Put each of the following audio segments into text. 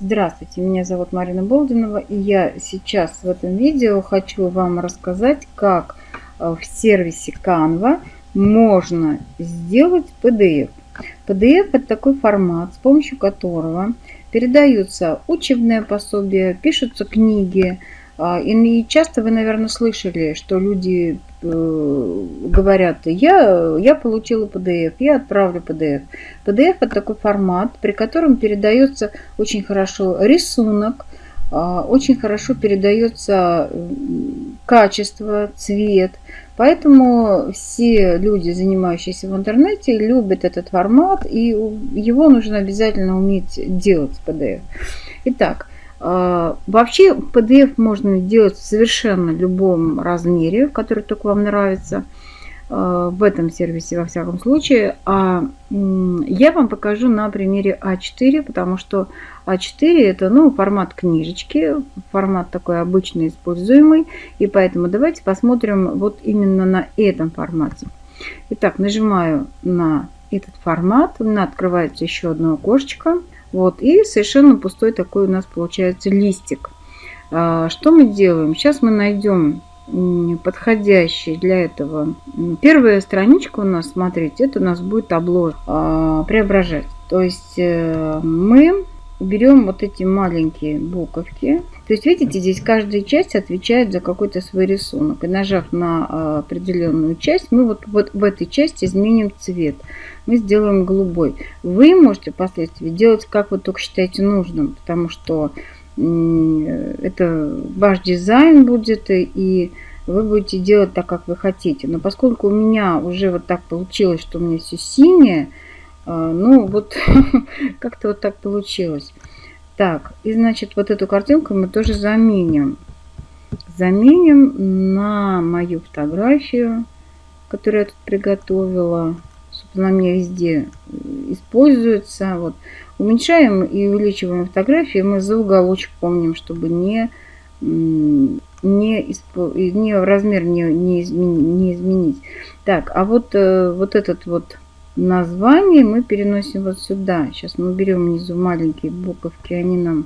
Здравствуйте, меня зовут Марина Болдинова, и я сейчас в этом видео хочу вам рассказать, как э, в сервисе Canva можно сделать PDF. PDF это такой формат, с помощью которого передаются учебные пособия, пишутся книги, и часто вы, наверное, слышали, что люди э, говорят, я, я получила PDF, я отправлю PDF. PDF это такой формат, при котором передается очень хорошо рисунок, а, очень хорошо передается качество, цвет. Поэтому все люди, занимающиеся в интернете, любят этот формат, и его нужно обязательно уметь делать с PDF. Итак, а, вообще PDF можно делать в совершенно любом размере, который только вам нравится. А, в этом сервисе во всяком случае. А я вам покажу на примере А4, потому что А4 это ну, формат книжечки, формат такой обычный используемый. И поэтому давайте посмотрим вот именно на этом формате. Итак, нажимаю на этот формат. У меня открывается еще одно окошечко. Вот, и совершенно пустой такой у нас получается листик. А, что мы делаем? Сейчас мы найдем подходящий для этого. Первая страничка у нас, смотрите, это у нас будет табло а, преображать. То есть э, мы берем вот эти маленькие буковки. То есть, видите, здесь каждая часть отвечает за какой-то свой рисунок. И нажав на а, определенную часть, мы вот, вот в этой части изменим цвет. Мы сделаем голубой. Вы можете впоследствии делать, как вы только считаете нужным, потому что это ваш дизайн будет, и вы будете делать так, как вы хотите. Но поскольку у меня уже вот так получилось, что у меня все синее, ну вот как-то вот так получилось. Так, и значит вот эту картинку мы тоже заменим. Заменим на мою фотографию, которую я тут приготовила. Собственно, она меня везде используется. Вот. Уменьшаем и увеличиваем фотографии. Мы за уголочек помним, чтобы не, не, не размер не, не, изменить, не изменить. Так, а вот, э, вот этот вот название мы переносим вот сюда. Сейчас мы берем внизу маленькие буковки, они нам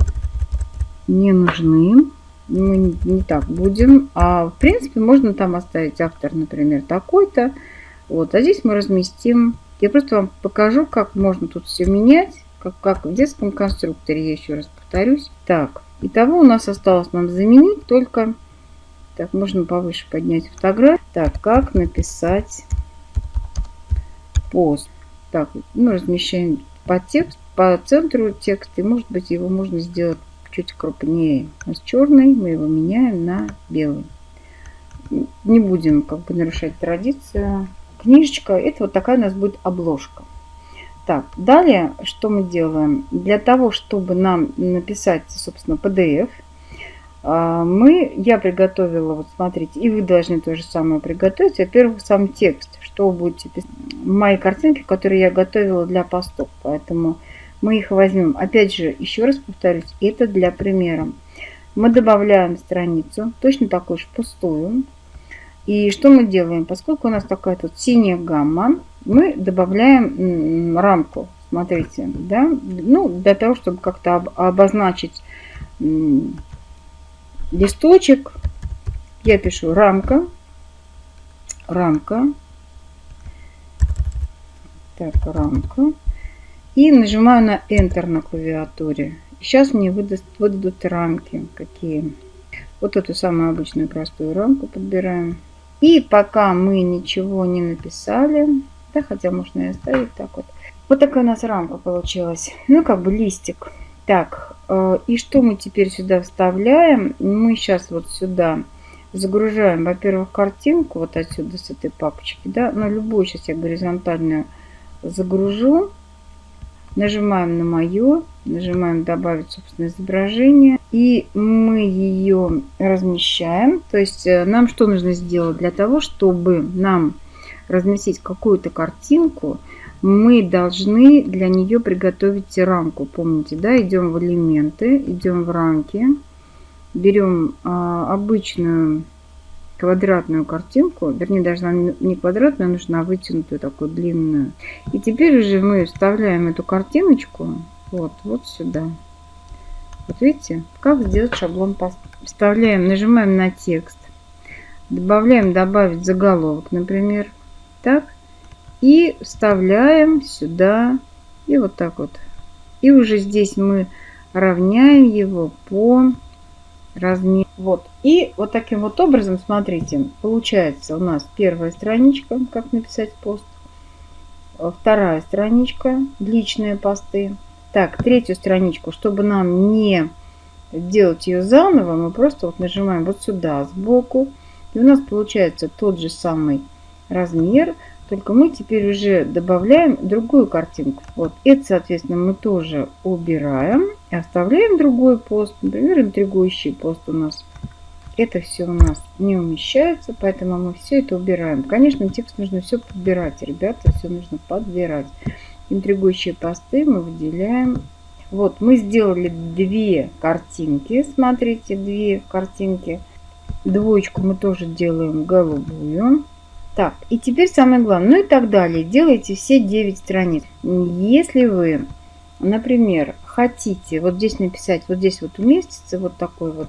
не нужны. Мы не, так будем. А в принципе можно там оставить автор, например, такой-то. Вот, а здесь мы разместим. Я просто вам покажу, как можно тут все менять как, как в детском конструкторе, я еще раз повторюсь. Так, итого у нас осталось нам заменить только... Так, можно повыше поднять фотографию. Так, как написать пост. Так, ну, размещаем по текст, по центру текста. И, может быть, его можно сделать чуть крупнее. У нас черный, мы его меняем на белый. Не будем как бы нарушать традицию. Книжечка, это вот такая у нас будет обложка. Так, далее что мы делаем? Для того, чтобы нам написать, собственно, PDF, а, мы, я приготовила, вот смотрите, и вы должны то же самое приготовить. Во-первых, сам текст, что будете писать. Мои картинки, которые я готовила для постов, поэтому мы их возьмем. Опять же, еще раз повторюсь, это для примера. Мы добавляем страницу, точно такую же пустую. И что мы делаем? Поскольку у нас такая тут синяя гамма, мы добавляем рамку. Смотрите, да, ну, для того, чтобы как-то обозначить листочек, я пишу рамка, рамка, так, рамка, и нажимаю на Enter на клавиатуре. Сейчас мне выдаст, выдадут рамки какие. Вот эту самую обычную простую рамку подбираем. И пока мы ничего не написали, да, хотя можно и оставить так вот. Вот такая у нас рамка получилась. Ну, как бы листик. Так, э, и что мы теперь сюда вставляем? Мы сейчас вот сюда загружаем, во-первых, картинку вот отсюда с этой папочки, да, на любую сейчас я горизонтальную загружу. Нажимаем на мое, нажимаем добавить собственное изображение. И мы ее размещаем. То есть э, нам что нужно сделать для того, чтобы нам разместить какую-то картинку, мы должны для нее приготовить рамку. Помните, да, идем в элементы, идем в рамки, берем а, обычную квадратную картинку, вернее, даже не квадратную, а нужна вытянутую такую длинную. И теперь уже мы вставляем эту картиночку вот, вот сюда. Вот видите, как сделать шаблон. Вставляем, нажимаем на текст. Добавляем добавить заголовок, например. Так. И вставляем сюда. И вот так вот. И уже здесь мы равняем его по размеру. Вот. И вот таким вот образом, смотрите, получается у нас первая страничка, как написать пост. Вторая страничка, личные посты. Так, третью страничку, чтобы нам не делать ее заново, мы просто вот нажимаем вот сюда сбоку. И у нас получается тот же самый размер, только мы теперь уже добавляем другую картинку. Вот это, соответственно, мы тоже убираем и оставляем другой пост. Например, интригующий пост у нас. Это все у нас не умещается, поэтому мы все это убираем. Конечно, текст нужно все подбирать, ребята, все нужно подбирать. Интригующие посты мы выделяем. Вот, мы сделали две картинки. Смотрите, две картинки. Двоечку мы тоже делаем голубую. Так, и теперь самое главное, ну и так далее. Делайте все 9 страниц. Если вы, например, хотите вот здесь написать, вот здесь вот уместится вот такой вот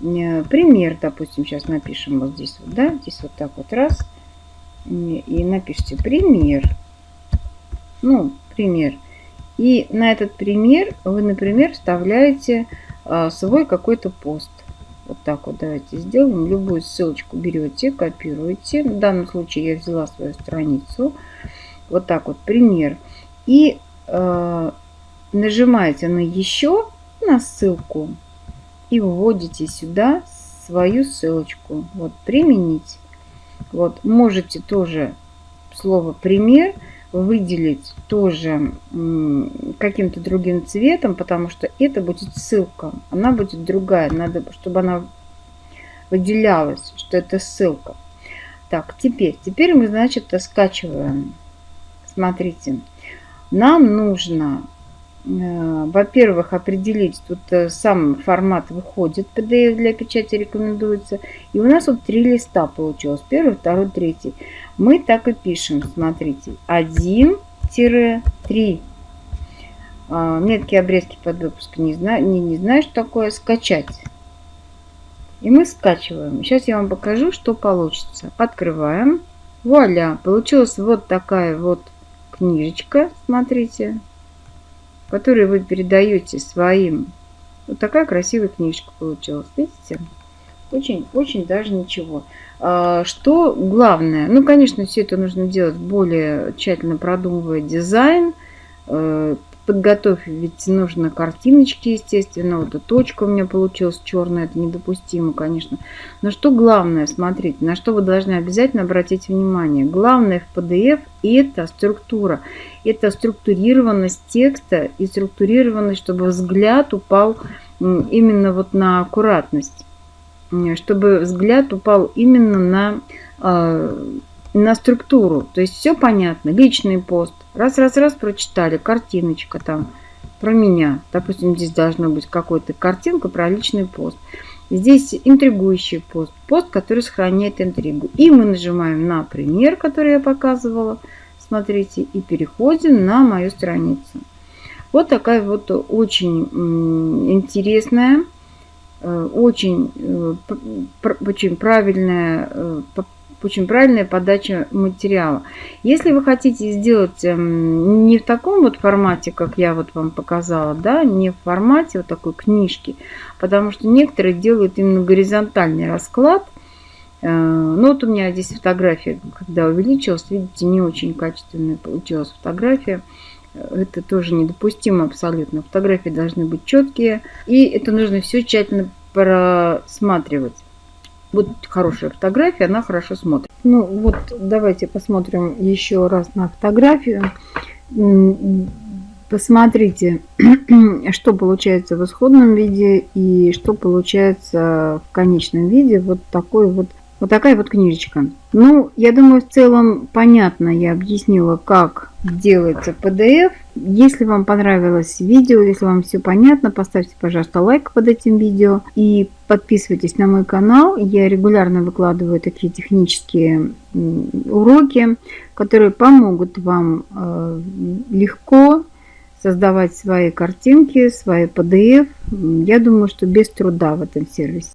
пример, допустим, сейчас напишем вот здесь вот, да, здесь вот так вот раз, и напишите пример, ну, пример. И на этот пример вы, например, вставляете а, свой какой-то пост. Вот так вот давайте сделаем. Любую ссылочку берете, копируете. В данном случае я взяла свою страницу. Вот так вот пример. И э, нажимаете на еще на ссылку и вводите сюда свою ссылочку. Вот применить. Вот можете тоже слово пример выделить тоже каким-то другим цветом, потому что это будет ссылка. Она будет другая. Надо, чтобы она выделялась, что это ссылка. Так, теперь, теперь мы, значит, скачиваем. Смотрите, нам нужно во-первых, определить, тут э, сам формат выходит, PDF для печати рекомендуется. И у нас вот три листа получилось, первый, второй, третий. Мы так и пишем, смотрите, 1-3. А, меткие обрезки под выпуск не, знаю, не, не знаю, что такое скачать. И мы скачиваем. Сейчас я вам покажу, что получится. Открываем. Вуаля! Получилась вот такая вот книжечка. Смотрите которые вы передаете своим. Вот такая красивая книжка получилась. Видите? Очень, очень даже ничего. А, что главное? Ну, конечно, все это нужно делать более тщательно продумывая дизайн, э, подготовь, ведь нужно картиночки, естественно. Вот эта точка у меня получилась черная, это недопустимо, конечно. Но что главное, смотрите, на что вы должны обязательно обратить внимание. Главное в PDF это структура. Это структурированность текста и структурированность, чтобы взгляд упал именно вот на аккуратность. Чтобы взгляд упал именно на а, на структуру. То есть все понятно. Личный пост. Раз, раз, раз прочитали. Картиночка там про меня. Допустим, здесь должна быть какая-то картинка про личный пост. Здесь интригующий пост. Пост, который сохраняет интригу. И мы нажимаем на пример, который я показывала. Смотрите. И переходим на мою страницу. Вот такая вот очень интересная, э, очень, э, очень правильная э, очень правильная подача материала. Если вы хотите сделать эм, не в таком вот формате, как я вот вам показала, да, не в формате вот такой книжки, потому что некоторые делают именно горизонтальный расклад. Э, ну вот у меня здесь фотография, когда увеличилась, видите, не очень качественная получилась фотография. Это тоже недопустимо абсолютно. Фотографии должны быть четкие. И это нужно все тщательно просматривать. Вот хорошая фотография, она хорошо смотрит. Ну вот давайте посмотрим еще раз на фотографию. Посмотрите, что получается в исходном виде и что получается в конечном виде. Вот такой вот вот такая вот книжечка. Ну, я думаю, в целом понятно я объяснила, как делается PDF. Если вам понравилось видео, если вам все понятно, поставьте, пожалуйста, лайк под этим видео и подписывайтесь на мой канал. Я регулярно выкладываю такие технические уроки, которые помогут вам э, легко создавать свои картинки, свои PDF Я думаю, что без труда в этом сервисе.